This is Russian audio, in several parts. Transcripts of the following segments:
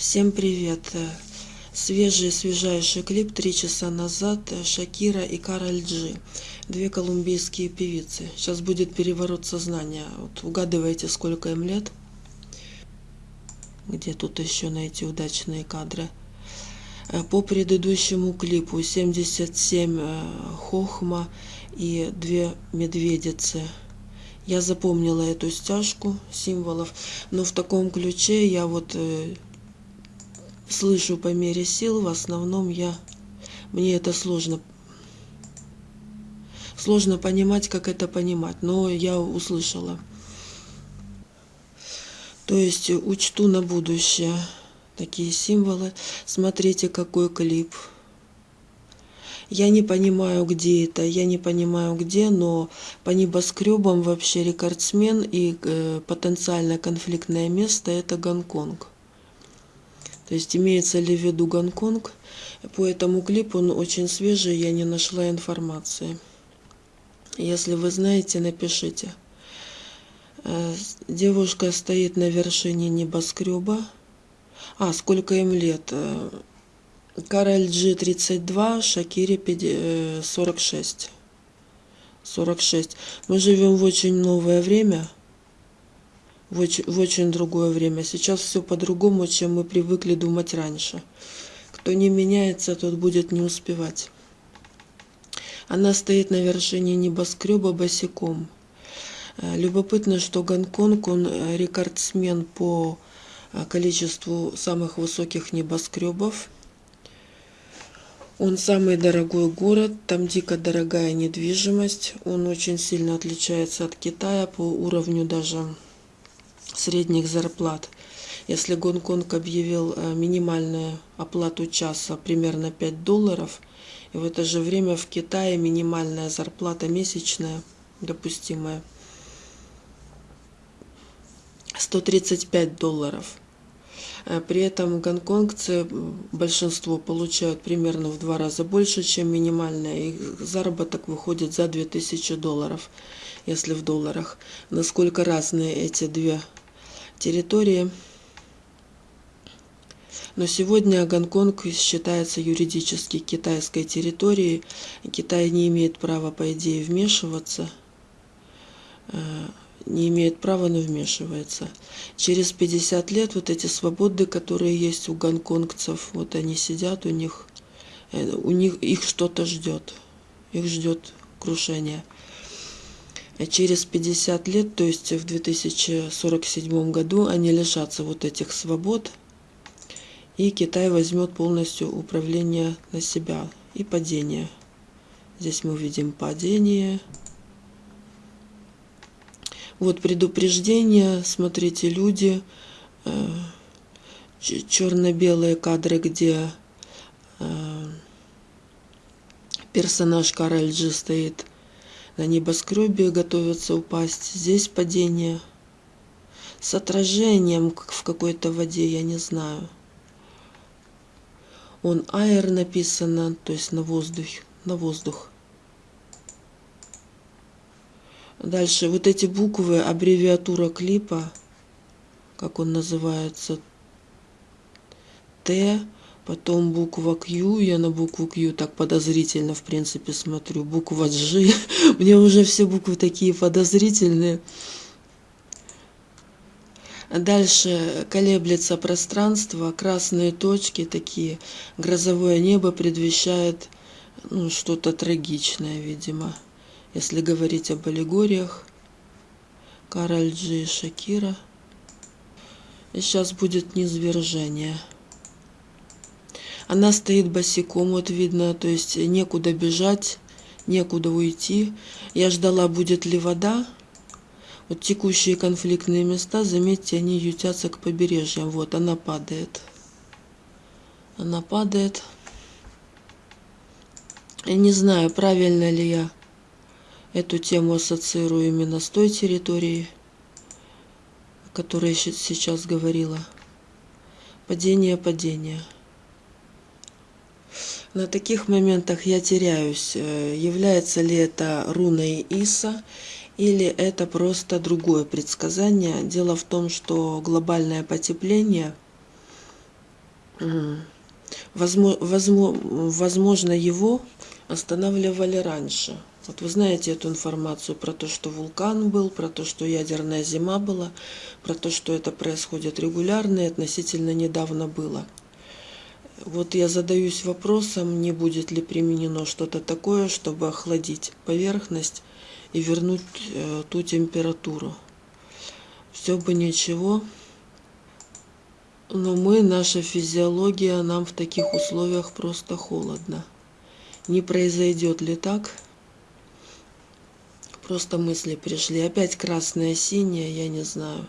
Всем привет! Свежий, свежайший клип три часа назад Шакира и Кароль Джи. Две колумбийские певицы. Сейчас будет переворот сознания. Вот угадывайте, сколько им лет. Где тут еще найти удачные кадры? По предыдущему клипу 77 э, хохма и две медведицы. Я запомнила эту стяжку символов, но в таком ключе я вот э, слышу по мере сил, в основном я, мне это сложно, сложно понимать, как это понимать, но я услышала. То есть учту на будущее такие символы. Смотрите, какой клип. Я не понимаю, где это, я не понимаю, где, но по небоскребам вообще рекордсмен и э, потенциально конфликтное место – это Гонконг. То есть имеется ли в виду Гонконг. По этому клипу он очень свежий, я не нашла информации. Если вы знаете, напишите. Э, девушка стоит на вершине небоскреба. А, сколько им лет? Э, Кароль G 32, Шакире 46. 46. Мы живем в очень новое время в очень, в очень другое время. Сейчас все по-другому, чем мы привыкли думать раньше. Кто не меняется, тот будет не успевать. Она стоит на вершине небоскреба босиком. Э, любопытно, что Гонконг, он э, рекордсмен по э, количеству самых высоких небоскребов. Он самый дорогой город, там дико дорогая недвижимость. Он очень сильно отличается от Китая по уровню даже средних зарплат. Если Гонконг объявил э, минимальную оплату часа примерно 5 долларов, и в это же время в Китае минимальная зарплата месячная, допустимая, 135 долларов. Э, при этом гонконгцы, большинство получают примерно в два раза больше, чем минимальная. Их заработок выходит за 2000 долларов, если в долларах. Насколько разные эти две территории. Но сегодня Гонконг считается юридически китайской территорией. Китай не имеет права, по идее, вмешиваться. Э, не имеет права, но вмешивается. Через 50 лет вот эти свободы, которые есть у гонконгцев, вот они сидят, у них, э, у них их что-то ждет. Их ждет крушение. Через 50 лет, то есть в 2047 году, они лишатся вот этих свобод, и Китай возьмет полностью управление на себя и падение. Здесь мы видим падение. Вот предупреждение, смотрите, люди, э, черно-белые кадры, где э, персонаж Кароль Джи стоит на небоскребе готовятся упасть. Здесь падение с отражением в какой-то воде, я не знаю. Он аэр написано, то есть на воздух, на воздух. Дальше вот эти буквы, аббревиатура клипа, как он называется, Т, Потом буква Q, я на букву Q так подозрительно, в принципе, смотрю. Буква G, мне уже все буквы такие подозрительные. Дальше колеблется пространство, красные точки такие, грозовое небо предвещает ну, что-то трагичное, видимо, если говорить об аллегориях. Кароль Джи и Шакира. И сейчас будет низвержение. Она стоит босиком, вот видно, то есть некуда бежать, некуда уйти. Я ждала, будет ли вода. Вот текущие конфликтные места, заметьте, они ютятся к побережьям. Вот, она падает. Она падает. Я не знаю, правильно ли я эту тему ассоциирую именно с той территорией, о которой я сейчас говорила. Падение, падение. На таких моментах я теряюсь, э, является ли это руной Иса или это просто другое предсказание. Дело в том, что глобальное потепление Возможно, его останавливали раньше. Вот вы знаете эту информацию про то, что вулкан был, про то, что ядерная зима была, про то, что это происходит регулярно и относительно недавно было. Вот я задаюсь вопросом, не будет ли применено что-то такое, чтобы охладить поверхность и вернуть э, ту температуру. Все бы ничего, но мы, наша физиология, нам в таких условиях просто холодно. Не произойдет ли так? Просто мысли пришли. Опять красное, синее, я не знаю.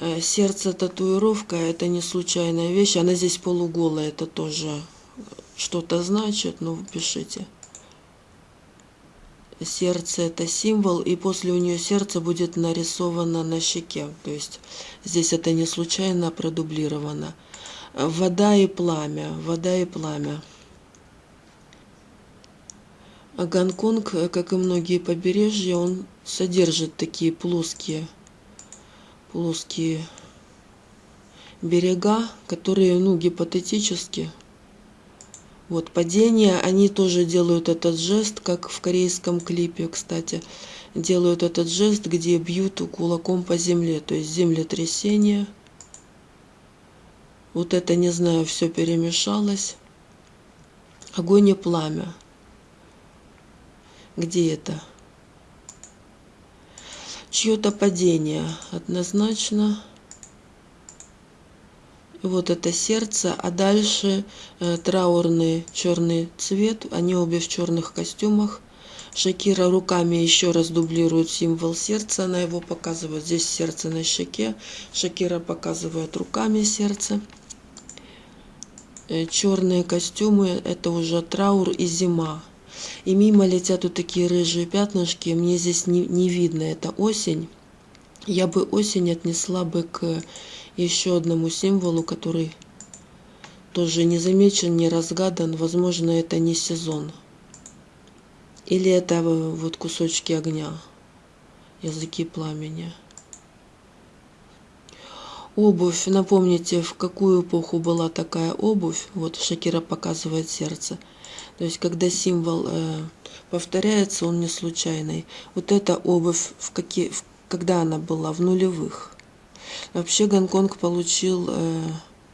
Э, сердце татуировка это не случайная вещь. Она здесь полуголая, это тоже что-то значит, ну пишите. Сердце это символ, и после у нее сердце будет нарисовано на щеке. То есть здесь это не случайно продублировано. Вода и пламя, вода и пламя. Гонконг, как и многие побережья, он содержит такие плоские, плоские берега, которые, ну, гипотетически, вот падение, они тоже делают этот жест, как в корейском клипе, кстати, делают этот жест, где бьют кулаком по земле, то есть землетрясение. Вот это, не знаю, все перемешалось. Огонь и пламя. Где это? Чье-то падение однозначно. Вот это сердце, а дальше э, траурный черный цвет. Они обе в черных костюмах. Шакира руками еще раз дублирует символ сердца, она его показывает. Здесь сердце на щеке. Шакира показывает руками сердце. Э, черные костюмы – это уже траур и зима. И мимо летят вот такие рыжие пятнышки. Мне здесь не, не видно, это осень. Я бы осень отнесла бы к еще одному символу, который тоже не замечен, не разгадан. Возможно, это не сезон. Или это вот кусочки огня, языки пламени. Обувь. Напомните, в какую эпоху была такая обувь. Вот Шакира показывает сердце. То есть, когда символ э, повторяется, он не случайный. Вот эта обувь, в какие, в, когда она была? В нулевых. Вообще Гонконг получил э,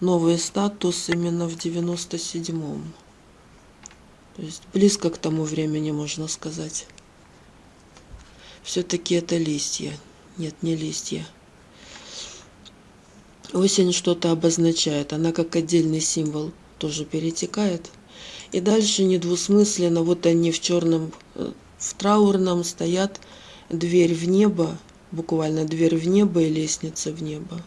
новый статус именно в 97-м. То есть близко к тому времени, можно сказать. Все-таки это листья. Нет, не листья. Осень что-то обозначает. Она как отдельный символ тоже перетекает. И дальше недвусмысленно, вот они в черном, э, в траурном стоят, дверь в небо, буквально дверь в небо и лестница в небо.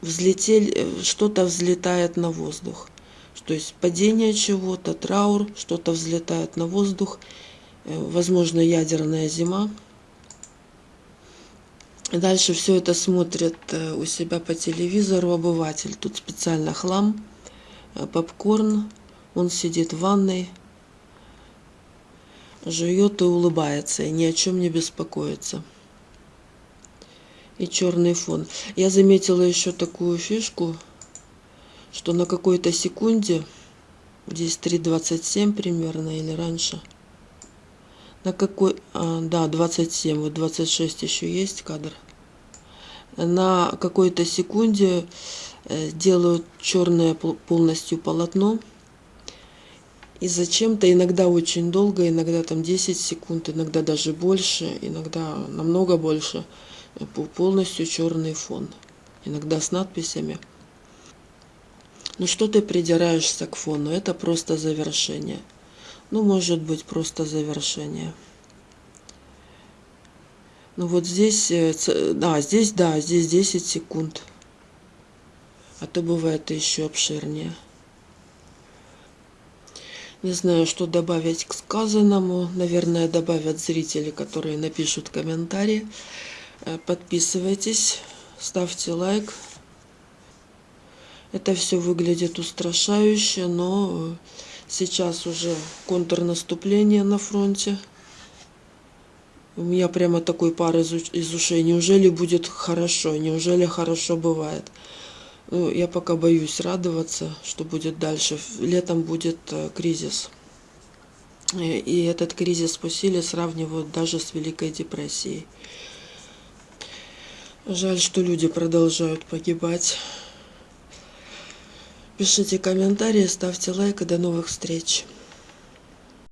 Взлетели, э, что-то взлетает на воздух. То есть падение чего-то, траур, что-то взлетает на воздух, э, возможно, ядерная зима. Дальше все это смотрит у себя по телевизору обыватель. Тут специально хлам, попкорн, он сидит в ванной, жует и улыбается, и ни о чем не беспокоится. И черный фон. Я заметила еще такую фишку, что на какой-то секунде, здесь 3.27 примерно или раньше, на какой, а, да, 27, вот 26 еще есть кадр, на какой-то секунде э, делают черное полностью полотно, и зачем-то иногда очень долго, иногда там 10 секунд, иногда даже больше, иногда намного больше – полностью черный фон, иногда с надписями. Ну что ты придираешься к фону? Это просто завершение. Ну, может быть, просто завершение. Ну вот здесь, э, да, здесь, да, здесь 10 секунд. А то бывает еще обширнее. Не знаю, что добавить к сказанному. Наверное, добавят зрители, которые напишут комментарии. Э, подписывайтесь, ставьте лайк. Это все выглядит устрашающе, но сейчас уже контрнаступление на фронте. У меня прямо такой пар из, из ушей. Неужели будет хорошо? Неужели хорошо бывает? Ну, я пока боюсь радоваться, что будет дальше. Летом будет э, кризис. И этот кризис по силе сравнивают даже с Великой депрессией. Жаль, что люди продолжают погибать. Пишите комментарии, ставьте лайк и до новых встреч.